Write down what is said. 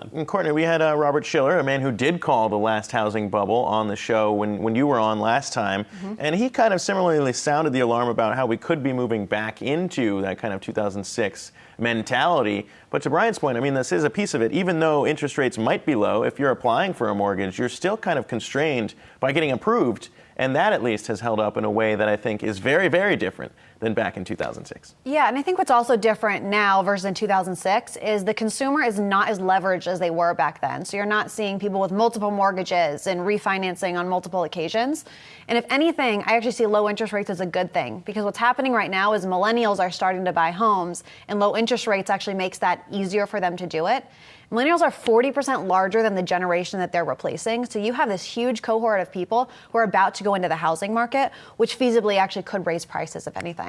them. And Courtney, we had uh, Robert Shiller, a man who did call the last housing bubble on the show when, when you were on last time. Mm-hmm. And he kind of similarly sounded the alarm about how we could be moving back into that kind of 2006 mentality. But to Brian's point, I mean, this is a piece of it. Even though interest rates might be low, if you're applying for a mortgage, you're still kind of constrained by getting approved. And that at least has held up in a way that I think is very, very different than back in 2006. Yeah, and I think what's also different now versus in 2006 is the consumer is not as leveraged as they were back then. So you're not seeing people with multiple mortgages and refinancing on multiple occasions. And if anything, I actually see low interest rates as a good thing because what's happening right now is millennials are starting to buy homes and low interest rates actually makes that easier for them to do it. Millennials are 40% larger than the generation that they're replacing. So you have this huge cohort of people who are about to go into the housing market, which feasibly actually could raise prices, if anything.